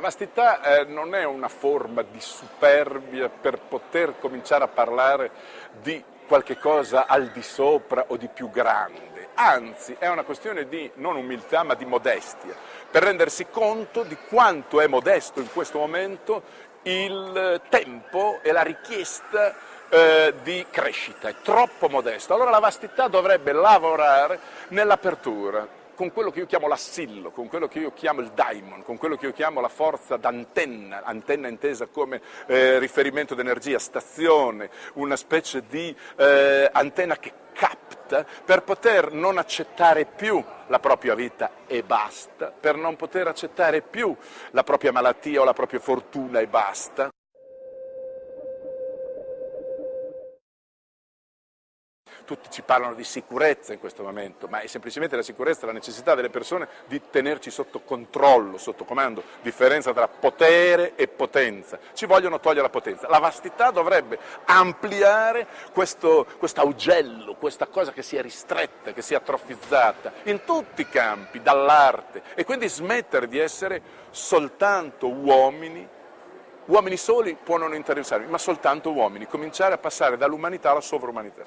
La vastità eh, non è una forma di superbia per poter cominciare a parlare di qualche cosa al di sopra o di più grande, anzi è una questione di non umiltà ma di modestia, per rendersi conto di quanto è modesto in questo momento il tempo e la richiesta eh, di crescita, è troppo modesto. Allora la vastità dovrebbe lavorare nell'apertura, con quello che io chiamo l'assillo, con quello che io chiamo il daimon, con quello che io chiamo la forza d'antenna, antenna intesa come eh, riferimento d'energia, stazione, una specie di eh, antenna che capta per poter non accettare più la propria vita e basta, per non poter accettare più la propria malattia o la propria fortuna e basta. Tutti ci parlano di sicurezza in questo momento, ma è semplicemente la sicurezza, la necessità delle persone di tenerci sotto controllo, sotto comando, differenza tra potere e potenza. Ci vogliono togliere la potenza. La vastità dovrebbe ampliare questo augello, questa cosa che si è ristretta, che si è atrofizzata, in tutti i campi, dall'arte, e quindi smettere di essere soltanto uomini Uomini soli può non interessarmi, ma soltanto uomini, cominciare a passare dall'umanità alla sovrumanità.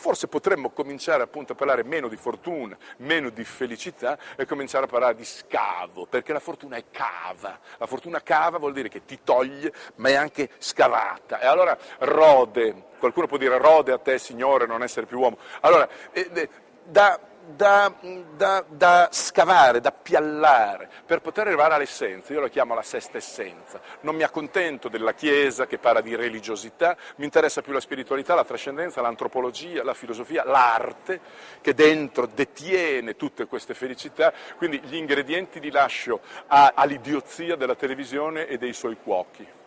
Forse potremmo cominciare appunto a parlare meno di fortuna, meno di felicità e cominciare a parlare di scavo, perché la fortuna è cava. La fortuna cava vuol dire che ti toglie, ma è anche scavata. E allora rode, qualcuno può dire rode a te, Signore, non essere più uomo. Allora, eh, eh da da, da, da, scavare, da piallare, per poter arrivare all'essenza, io lo chiamo la sesta essenza. Non mi accontento della Chiesa che parla di religiosità, mi interessa più la spiritualità, la trascendenza, l'antropologia, la filosofia, l'arte, che dentro detiene tutte queste felicità, quindi gli ingredienti li lascio all'idiozia della televisione e dei suoi cuochi.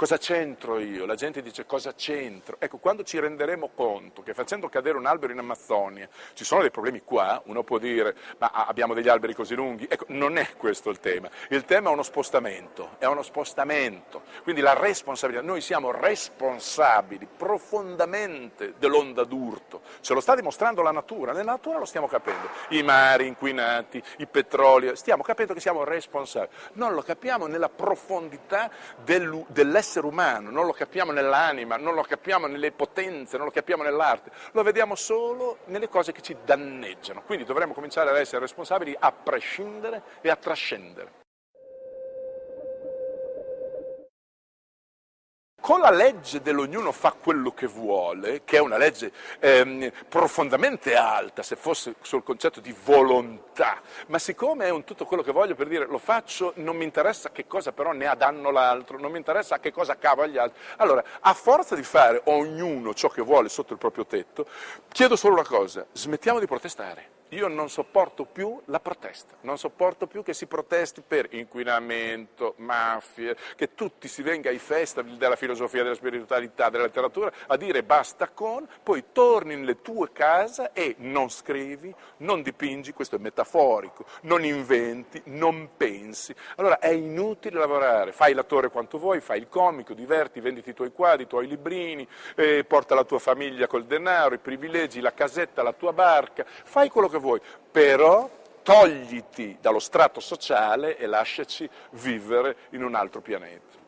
Cosa c'entro io? La gente dice cosa c'entro? Ecco, quando ci renderemo conto che facendo cadere un albero in Amazzonia ci sono dei problemi qua, uno può dire ma abbiamo degli alberi così lunghi, ecco, non è questo il tema. Il tema è uno spostamento, è uno spostamento. Quindi la responsabilità, noi siamo responsabili profondamente dell'onda d'urto, ce lo sta dimostrando la natura, nella natura lo stiamo capendo, i mari inquinati, i petroli, stiamo capendo che siamo responsabili, non lo capiamo nella profondità dell'essere l'essere umano, non lo capiamo nell'anima, non lo capiamo nelle potenze, non lo capiamo nell'arte, lo vediamo solo nelle cose che ci danneggiano. Quindi dovremmo cominciare ad essere responsabili a prescindere e a trascendere. Con la legge dell'ognuno fa quello che vuole, che è una legge ehm, profondamente alta, se fosse sul concetto di volontà, ma siccome è un tutto quello che voglio per dire lo faccio, non mi interessa che cosa però ne ha danno l'altro, non mi interessa che cosa cava gli altri. Allora, a forza di fare ognuno ciò che vuole sotto il proprio tetto, chiedo solo una cosa, smettiamo di protestare. Io non sopporto più la protesta, non sopporto più che si protesti per inquinamento, mafie, che tutti si venga ai festival della filosofia, della spiritualità, della letteratura a dire basta con, poi torni nelle tue case e non scrivi, non dipingi, questo è metaforico, non inventi, non pensi. Allora è inutile lavorare, fai l'attore quanto vuoi, fai il comico, diverti, venditi i tuoi quadri, i tuoi librini, eh, porta la tua famiglia col denaro, i privilegi, la casetta, la tua barca, fai quello che vuoi, però togliti dallo strato sociale e lasciaci vivere in un altro pianeta.